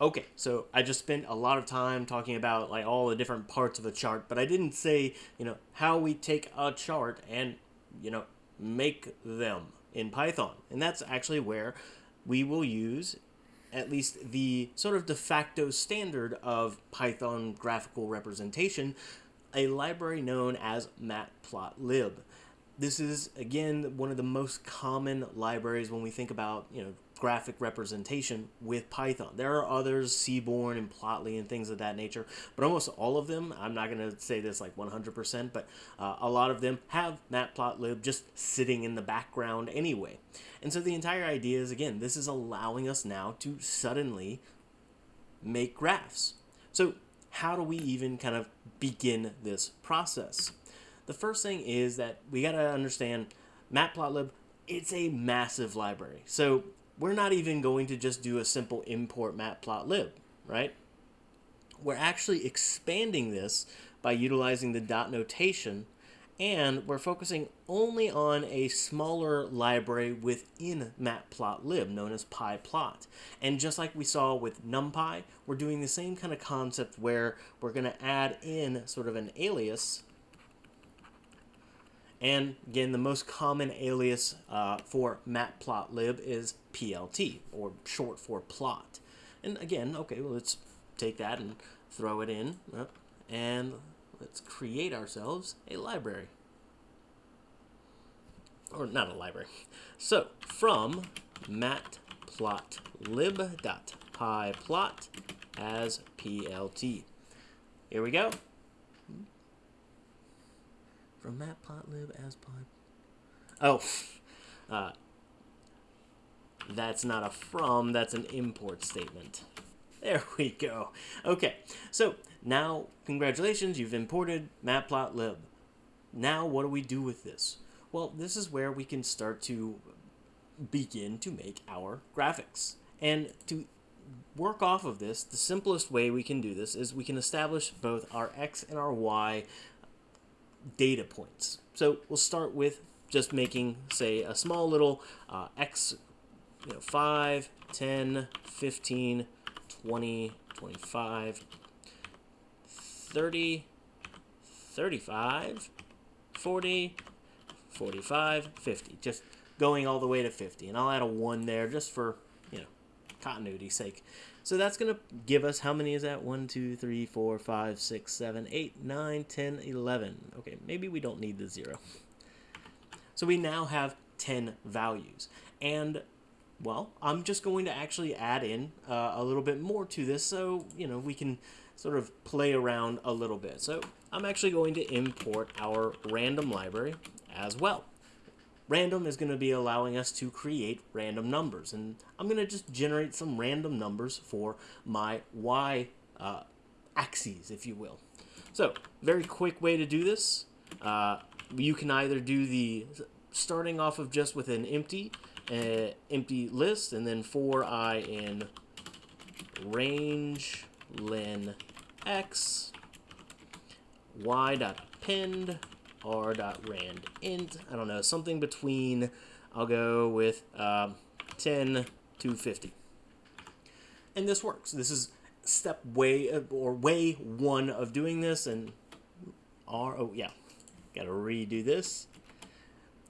Okay, so I just spent a lot of time talking about like all the different parts of a chart, but I didn't say, you know, how we take a chart and, you know, make them in Python. And that's actually where we will use at least the sort of de facto standard of Python graphical representation, a library known as matplotlib. This is, again, one of the most common libraries when we think about, you know, graphic representation with Python. There are others, Seaborn and Plotly and things of that nature, but almost all of them, I'm not going to say this like 100%, but uh, a lot of them have matplotlib just sitting in the background anyway. And so the entire idea is, again, this is allowing us now to suddenly make graphs. So how do we even kind of begin this process? The first thing is that we got to understand matplotlib it's a massive library. So we're not even going to just do a simple import matplotlib, right? We're actually expanding this by utilizing the dot notation and we're focusing only on a smaller library within matplotlib known as pyplot. And just like we saw with numpy, we're doing the same kind of concept where we're going to add in sort of an alias and again, the most common alias uh, for matplotlib is PLT, or short for plot. And again, okay, well, let's take that and throw it in, and let's create ourselves a library. Or not a library. So, from matplotlib.pyplot as PLT. Here we go from matplotlib as pod. Oh, uh, that's not a from, that's an import statement. There we go. Okay, so now, congratulations, you've imported matplotlib. Now, what do we do with this? Well, this is where we can start to begin to make our graphics. And to work off of this, the simplest way we can do this is we can establish both our x and our y data points. So we'll start with just making, say, a small little uh, x, you know, 5, 10, 15, 20, 25, 30, 35, 40, 45, 50. Just going all the way to 50. And I'll add a 1 there just for, you know, continuity's sake. So that's going to give us, how many is that? 1, 2, 3, 4, 5, 6, 7, 8, 9, 10, 11. Okay, maybe we don't need the 0. So we now have 10 values. And, well, I'm just going to actually add in uh, a little bit more to this so, you know, we can sort of play around a little bit. So I'm actually going to import our random library as well random is going to be allowing us to create random numbers. And I'm going to just generate some random numbers for my y uh, axes, if you will. So, very quick way to do this. Uh, you can either do the starting off of just with an empty, uh, empty list, and then for i in range len x y dot append r.rand int. I don't know, something between, I'll go with um, 10 to 50. And this works. This is step way, or way one of doing this, and R, oh yeah, gotta redo this.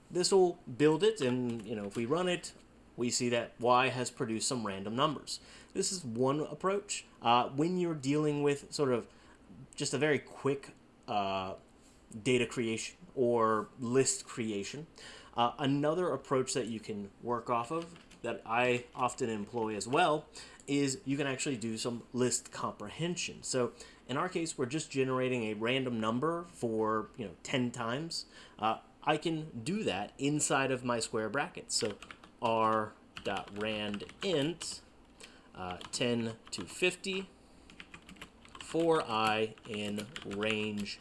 This will build it, and you know, if we run it, we see that y has produced some random numbers. This is one approach. Uh, when you're dealing with sort of just a very quick uh, data creation or list creation. Uh, another approach that you can work off of that I often employ as well is you can actually do some list comprehension. So in our case, we're just generating a random number for you know 10 times. Uh, I can do that inside of my square brackets. So r.rand int uh, 10 to 50 for i in range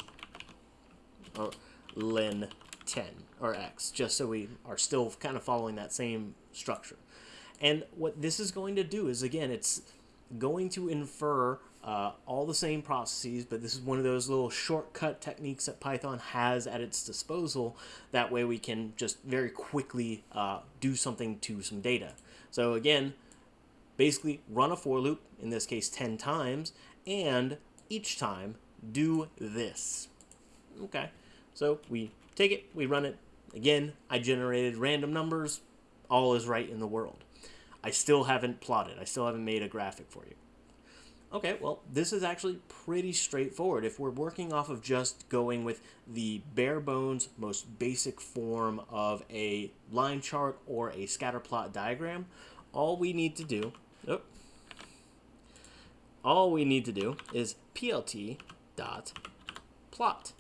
or len 10 or x, just so we are still kind of following that same structure. And what this is going to do is, again, it's going to infer uh, all the same processes, but this is one of those little shortcut techniques that Python has at its disposal. That way we can just very quickly uh, do something to some data. So again, basically run a for loop, in this case 10 times, and each time do this. Okay, so we take it, we run it. Again, I generated random numbers. All is right in the world. I still haven't plotted. I still haven't made a graphic for you. Okay, well, this is actually pretty straightforward. If we're working off of just going with the bare bones, most basic form of a line chart or a scatter plot diagram, all we need to do, oh, all we need to do is plt dot plot.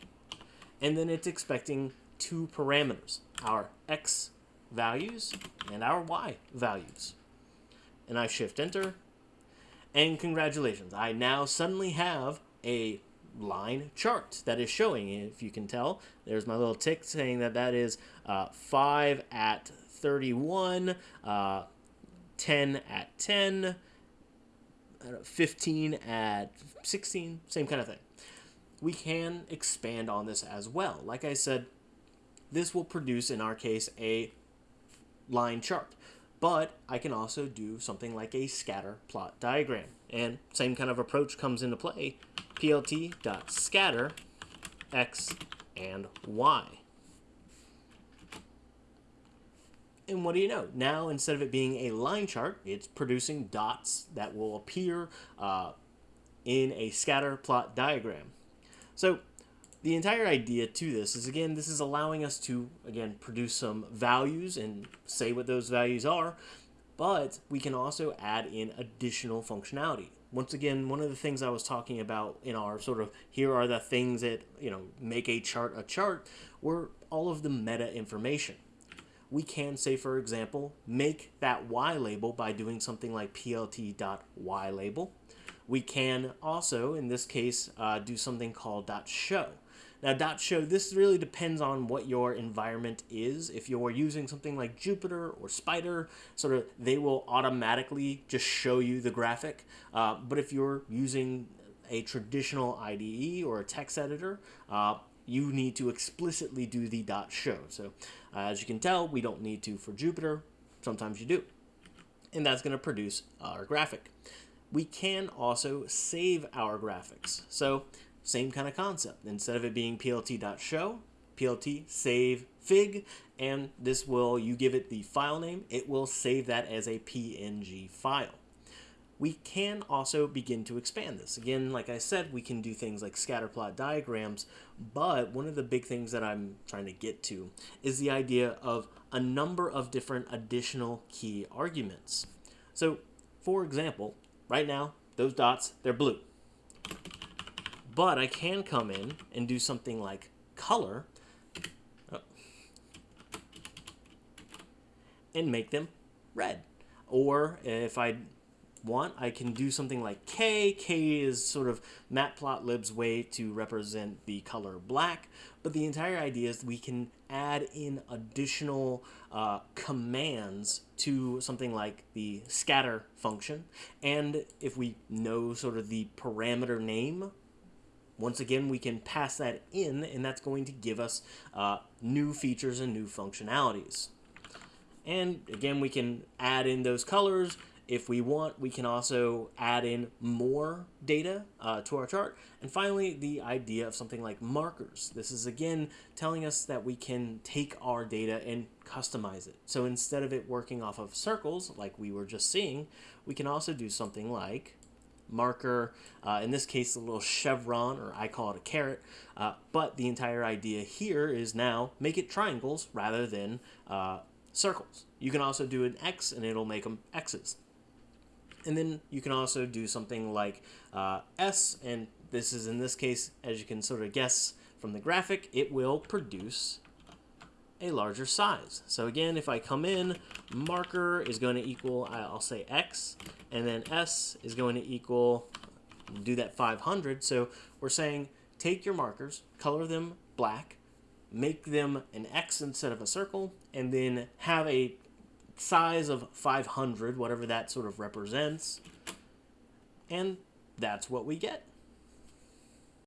And then it's expecting two parameters, our x values and our y values. And I shift enter, and congratulations, I now suddenly have a line chart that is showing, if you can tell. There's my little tick saying that that is uh, 5 at 31, uh, 10 at 10, 15 at 16, same kind of thing. We can expand on this as well. Like I said, this will produce, in our case, a line chart. But I can also do something like a scatter plot diagram. And same kind of approach comes into play. plt.scatter x and y. And what do you know? Now, instead of it being a line chart, it's producing dots that will appear uh, in a scatter plot diagram. So the entire idea to this is, again, this is allowing us to, again, produce some values and say what those values are, but we can also add in additional functionality. Once again, one of the things I was talking about in our sort of here are the things that, you know, make a chart a chart were all of the meta information we can say, for example, make that Y label by doing something like plt.y label. We can also, in this case, uh, do something called .show. Now, .show, this really depends on what your environment is. If you're using something like Jupyter or Spyder, sort of, they will automatically just show you the graphic. Uh, but if you're using a traditional IDE or a text editor, uh, you need to explicitly do the show. So uh, as you can tell, we don't need to for Jupyter. Sometimes you do. And that's going to produce our graphic. We can also save our graphics. So same kind of concept. Instead of it being plt.show, plt save fig, and this will, you give it the file name, it will save that as a PNG file we can also begin to expand this. Again, like I said, we can do things like scatterplot diagrams, but one of the big things that I'm trying to get to is the idea of a number of different additional key arguments. So, for example, right now, those dots, they're blue. But I can come in and do something like color oh, and make them red. Or if I want, I can do something like K. K is sort of matplotlib's way to represent the color black, but the entire idea is we can add in additional uh, commands to something like the scatter function, and if we know sort of the parameter name once again, we can pass that in, and that's going to give us uh, new features and new functionalities. And again, we can add in those colors if we want, we can also add in more data uh, to our chart. And finally, the idea of something like markers. This is again telling us that we can take our data and customize it. So instead of it working off of circles like we were just seeing, we can also do something like marker, uh, in this case a little chevron, or I call it a caret, uh, but the entire idea here is now make it triangles rather than uh, circles. You can also do an X and it'll make them X's. And then you can also do something like uh, S, and this is in this case, as you can sort of guess from the graphic, it will produce a larger size. So again, if I come in, marker is going to equal, I'll say X, and then S is going to equal, do that 500. So we're saying take your markers, color them black, make them an X instead of a circle, and then have a size of 500, whatever that sort of represents. And that's what we get.